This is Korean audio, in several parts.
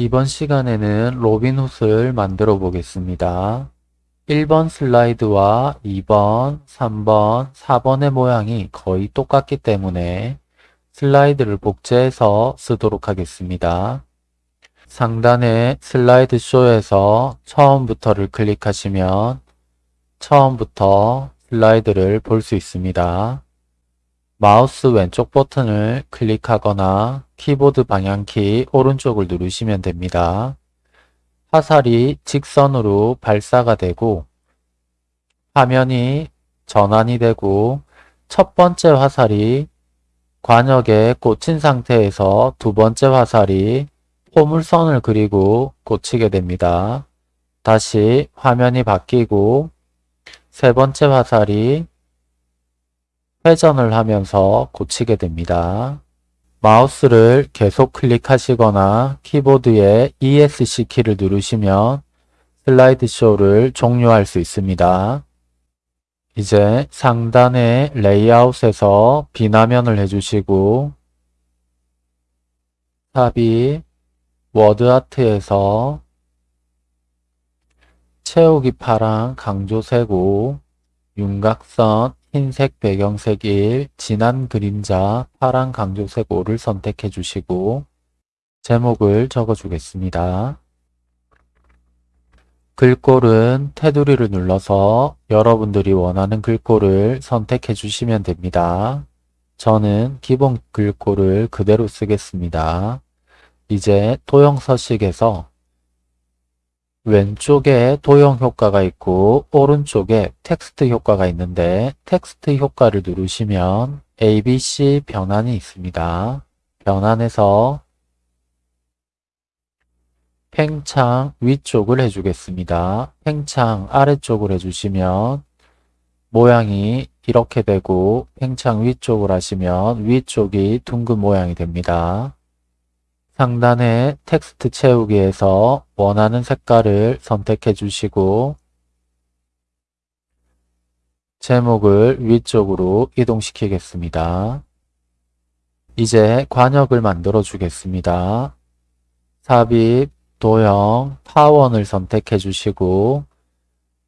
이번 시간에는 로빈훗을 만들어 보겠습니다. 1번 슬라이드와 2번, 3번, 4번의 모양이 거의 똑같기 때문에 슬라이드를 복제해서 쓰도록 하겠습니다. 상단의 슬라이드 쇼에서 처음부터를 클릭하시면 처음부터 슬라이드를 볼 수 있습니다. 마우스 왼쪽 버튼을 클릭하거나 키보드 방향키 오른쪽을 누르시면 됩니다. 화살이 직선으로 발사가 되고 화면이 전환이 되고 첫 번째 화살이 관역에 꽂힌 상태에서 두 번째 화살이 포물선을 그리고 꽂히게 됩니다. 다시 화면이 바뀌고 세 번째 화살이 회전을 하면서 고치게 됩니다. 마우스를 계속 클릭하시거나 키보드에 ESC 키를 누르시면 슬라이드 쇼를 종료할 수 있습니다. 이제 상단의 레이아웃에서 빈 화면을 해주시고 삽입 워드아트에서 채우기 파랑 강조색 5 윤곽선 흰색 배경색 1, 진한 그림자 파란 강조색 5를 선택해 주시고 제목을 적어 주겠습니다. 글꼴은 테두리를 눌러서 여러분들이 원하는 글꼴을 선택해 주시면 됩니다. 저는 기본 글꼴을 그대로 쓰겠습니다. 이제 도형 서식에서 왼쪽에 도형 효과가 있고 오른쪽에 텍스트 효과가 있는데 텍스트 효과를 누르시면 ABC 변환이 있습니다. 변환해서 팽창 위쪽을 해주겠습니다. 팽창 아래쪽을 해주시면 모양이 이렇게 되고 팽창 위쪽을 하시면 위쪽이 둥근 모양이 됩니다. 상단의 텍스트 채우기에서 원하는 색깔을 선택해 주시고 제목을 위쪽으로 이동시키겠습니다. 이제 과녁을 만들어 주겠습니다. 삽입, 도형, 타원을 선택해 주시고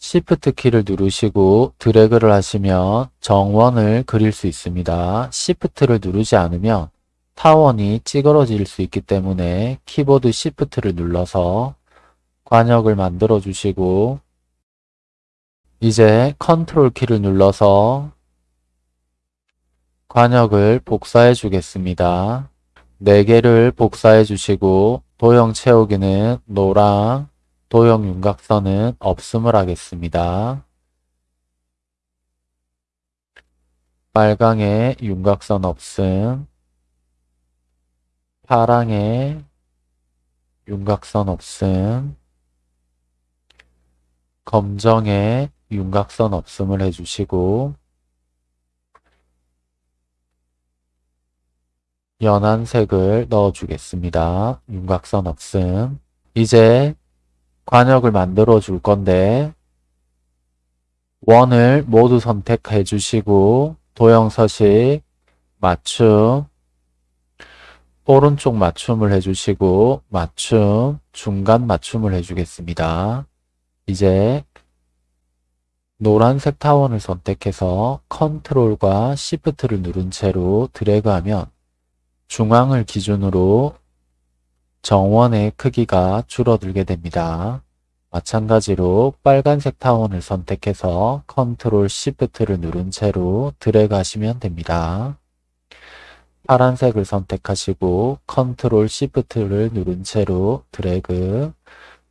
Shift 키를 누르시고 드래그를 하시면 정원을 그릴 수 있습니다. Shift를 누르지 않으면 타원이 찌그러질 수 있기 때문에 키보드 Shift를 눌러서 과녁을 만들어 주시고 이제 컨트롤 키를 눌러서 관역을 복사해 주겠습니다. 4개를 복사해 주시고 도형 채우기는 노랑, 도형 윤곽선은 없음을 하겠습니다. 빨강의 윤곽선 없음 파랑의 윤곽선 없음, 검정의 윤곽선 없음을 해주시고 연한 색을 넣어주겠습니다. 윤곽선 없음. 이제 관역을 만들어 줄 건데 원을 모두 선택해 주시고 도형 서식, 맞춤, 오른쪽 맞춤을 해주시고 맞춤, 중간 맞춤을 해주겠습니다. 이제 노란색 타원을 선택해서 컨트롤과 시프트를 누른 채로 드래그하면 중앙을 기준으로 정원의 크기가 줄어들게 됩니다. 마찬가지로 빨간색 타원을 선택해서 컨트롤 Shift를 누른 채로 드래그 하시면 됩니다. 파란색을 선택하시고 컨트롤 Shift를 누른 채로 드래그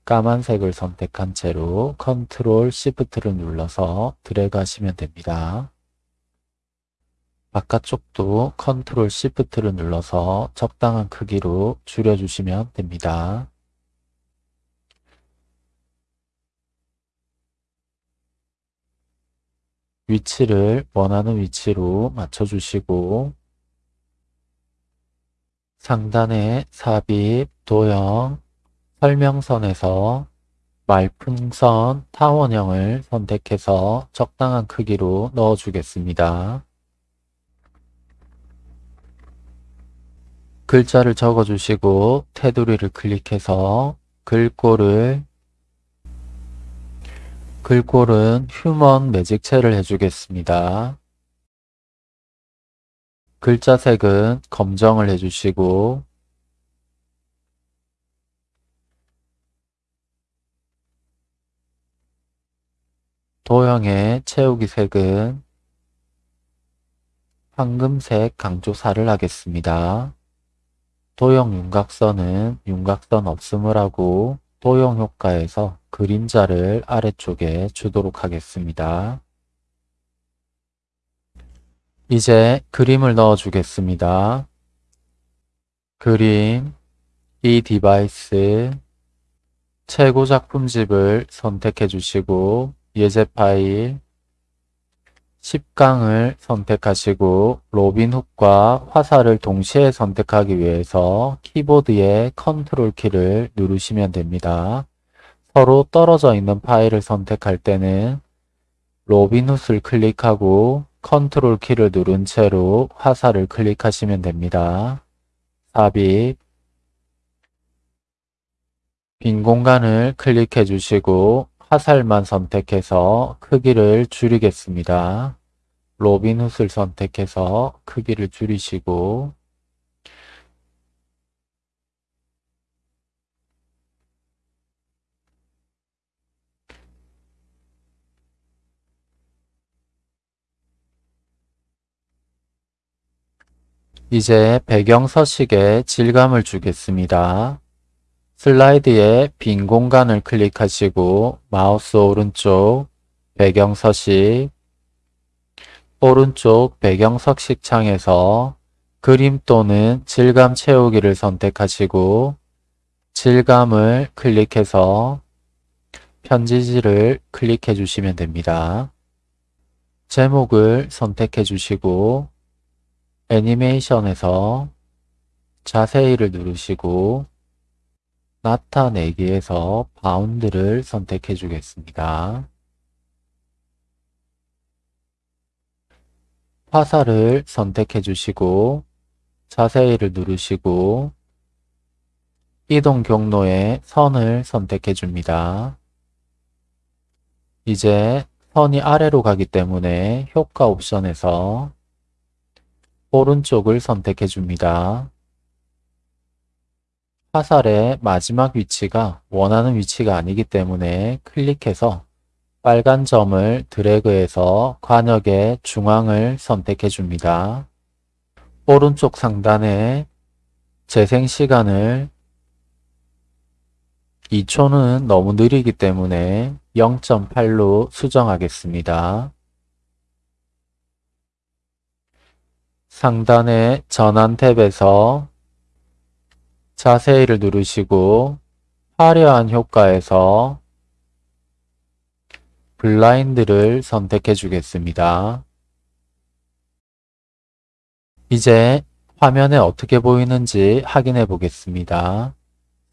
까만색을 선택한 채로 컨트롤 Shift를 눌러서 드래그 하시면 됩니다. 바깥쪽도 컨트롤 시프트를 눌러서 적당한 크기로 줄여주시면 됩니다. 위치를 원하는 위치로 맞춰주시고 상단의 삽입, 도형, 설명선에서 말풍선 타원형을 선택해서 적당한 크기로 넣어주겠습니다. 글자를 적어주시고 테두리를 클릭해서 글꼴을 글꼴은 휴먼 매직체를 해주겠습니다. 글자 색은 검정을 해주시고 도형의 채우기 색은 황금색 강조 4를 하겠습니다. 도형 윤곽선은 윤곽선 없음을 하고 도형 효과에서 그림자를 아래쪽에 주도록 하겠습니다. 이제 그림을 넣어 주겠습니다. 그림, 이 디바이스, 최고 작품집을 선택해 주시고 예제 파일 10강을 선택하시고 로빈훗과 화살을 동시에 선택하기 위해서 키보드의 컨트롤 키를 누르시면 됩니다. 서로 떨어져 있는 파일을 선택할 때는 로빈훗을 클릭하고 컨트롤 키를 누른 채로 화살을 클릭하시면 됩니다. 삽입 빈 공간을 클릭해 주시고 화살만 선택해서 크기를 줄이겠습니다. 로빈 훗을 선택해서 크기를 줄이시고 이제 배경 서식에 질감을 주겠습니다. 슬라이드에 빈 공간을 클릭하시고 마우스 오른쪽 배경 서식 오른쪽 배경 서식 창에서 그림 또는 질감 채우기를 선택하시고 질감을 클릭해서 편지지를 클릭해 주시면 됩니다. 제목을 선택해 주시고 애니메이션에서 자세히를 누르시고 나타내기에서 바운드를 선택해 주겠습니다. 화살을 선택해 주시고 자세히를 누르시고 이동 경로에 선을 선택해 줍니다. 이제 선이 아래로 가기 때문에 효과 옵션에서 오른쪽을 선택해 줍니다. 화살의 마지막 위치가 원하는 위치가 아니기 때문에 클릭해서 빨간 점을 드래그해서 관역의 중앙을 선택해 줍니다. 오른쪽 상단에 재생 시간을 2초는 너무 느리기 때문에 0.8로 수정하겠습니다. 상단의 전환 탭에서 자세히를 누르시고 화려한 효과에서 블라인드를 선택해 주겠습니다. 이제 화면에 어떻게 보이는지 확인해 보겠습니다.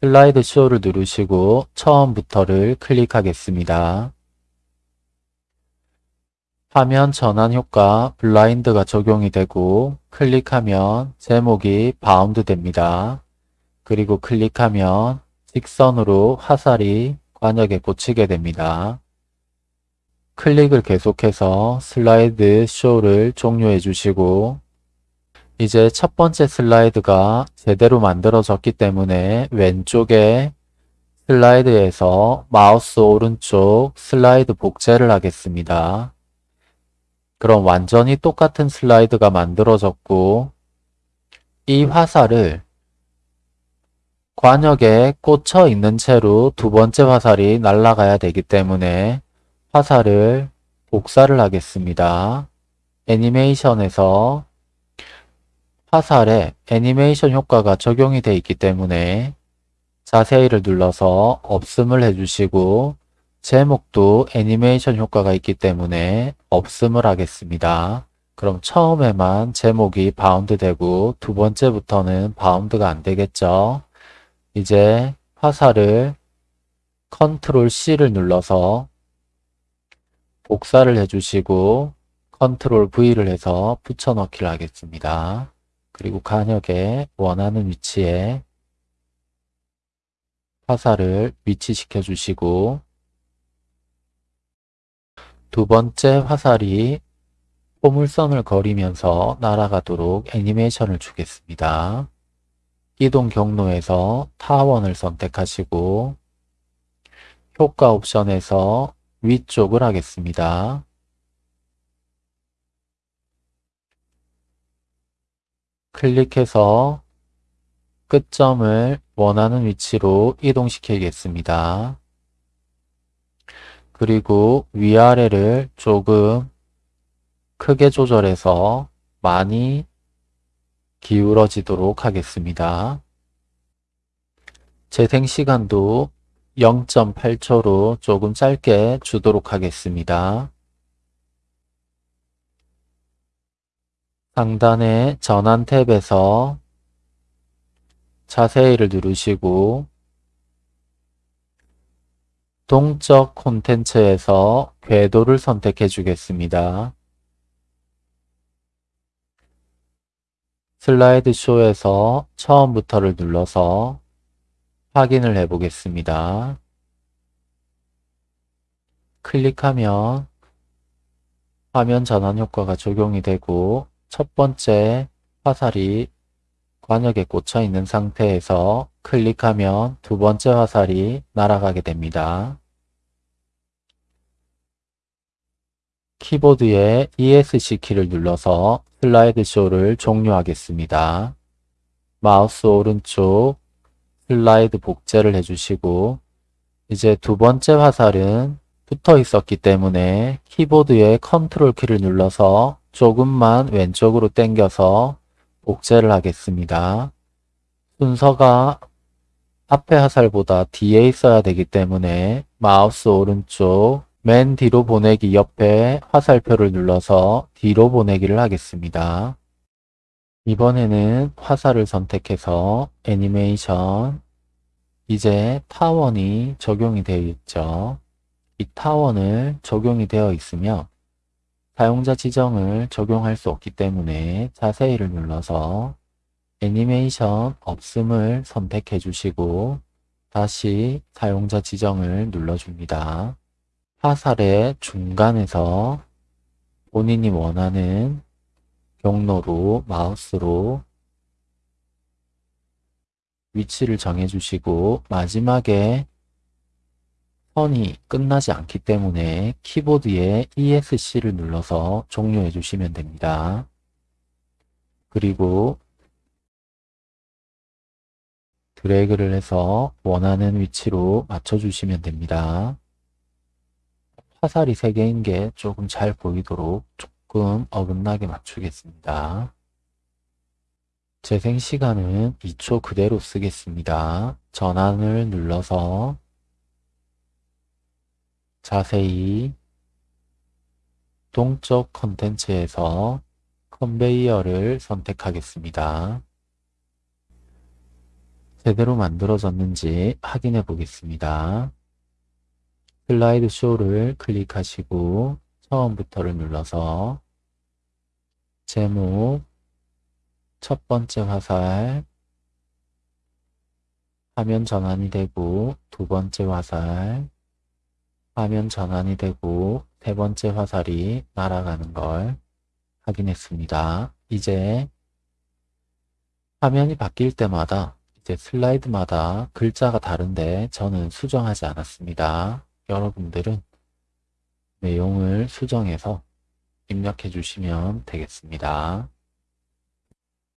슬라이드 쇼를 누르시고 처음부터를 클릭하겠습니다. 화면 전환 효과 블라인드가 적용이 되고 클릭하면 제목이 바운드 됩니다. 그리고 클릭하면 직선으로 화살이 과녁에 꽂히게 됩니다. 클릭을 계속해서 슬라이드 쇼를 종료해 주시고 이제 첫 번째 슬라이드가 제대로 만들어졌기 때문에 왼쪽에 슬라이드에서 마우스 오른쪽 슬라이드 복제를 하겠습니다. 그럼 완전히 똑같은 슬라이드가 만들어졌고 이 화살을 관역에 꽂혀 있는 채로 두 번째 화살이 날아가야 되기 때문에 화살을 복사를 하겠습니다. 애니메이션에서 화살에 애니메이션 효과가 적용이 되어 있기 때문에 자세히를 눌러서 없음을 해주시고 제목도 애니메이션 효과가 있기 때문에 없음을 하겠습니다. 그럼 처음에만 제목이 바운드 되고 두 번째부터는 바운드가 안 되겠죠. 이제 화살을 컨트롤 C를 눌러서 복사를 해주시고 컨트롤 V를 해서 붙여넣기를 하겠습니다. 그리고 과녁에 원하는 위치에 화살을 위치시켜 주시고 두 번째 화살이 포물선을 거리면서 날아가도록 애니메이션을 주겠습니다. 이동 경로에서 타원을 선택하시고 효과 옵션에서 위쪽을 하겠습니다. 클릭해서 끝점을 원하는 위치로 이동시키겠습니다. 그리고 위아래를 조금 크게 조절해서 많이 기울어지도록 하겠습니다. 재생 시간도 0.8초로 조금 짧게 주도록 하겠습니다. 상단의 전환 탭에서 자세히를 누르시고 동적 콘텐츠에서 궤도를 선택해 주겠습니다. 슬라이드 쇼에서 처음부터를 눌러서 확인을 해 보겠습니다. 클릭하면 화면 전환 효과가 적용이 되고 첫 번째 화살이 관역에 꽂혀 있는 상태에서 클릭하면 두 번째 화살이 날아가게 됩니다. 키보드의 ESC 키를 눌러서 슬라이드 쇼를 종료하겠습니다. 마우스 오른쪽 슬라이드 복제를 해주시고 이제 두 번째 화살은 붙어 있었기 때문에 키보드의 컨트롤 키를 눌러서 조금만 왼쪽으로 당겨서 복제를 하겠습니다. 순서가 앞에 화살보다 뒤에 있어야 되기 때문에 마우스 오른쪽 맨 뒤로 보내기 옆에 화살표를 눌러서 뒤로 보내기를 하겠습니다. 이번에는 화살을 선택해서 애니메이션 이제 타원이 적용이 되어 있죠. 이 타원을 적용이 되어 있으며 사용자 지정을 적용할 수 없기 때문에 자세히를 눌러서 애니메이션 없음을 선택해 주시고 다시 사용자 지정을 눌러줍니다. 화살의 중간에서 본인이 원하는 경로로 마우스로 위치를 정해주시고 마지막에 선이 끝나지 않기 때문에 키보드에 ESC를 눌러서 종료해 주시면 됩니다. 그리고 드래그를 해서 원하는 위치로 맞춰주시면 됩니다. 화살이 3개인 게 조금 잘 보이도록 조금 어긋나게 맞추겠습니다. 재생 시간은 2초 그대로 쓰겠습니다. 전환을 눌러서 자세히 동쪽 컨텐츠에서 컨베이어를 선택하겠습니다. 제대로 만들어졌는지 확인해 보겠습니다. 슬라이드 쇼를 클릭하시고 처음부터를 눌러서 제목 첫 번째 화살 화면 전환이 되고 두 번째 화살 화면 전환이 되고 세 번째 화살이 날아가는 걸 확인했습니다. 이제 화면이 바뀔 때마다 이제 슬라이드마다 글자가 다른데 저는 수정하지 않았습니다. 여러분들은 내용을 수정해서 입력해 주시면 되겠습니다.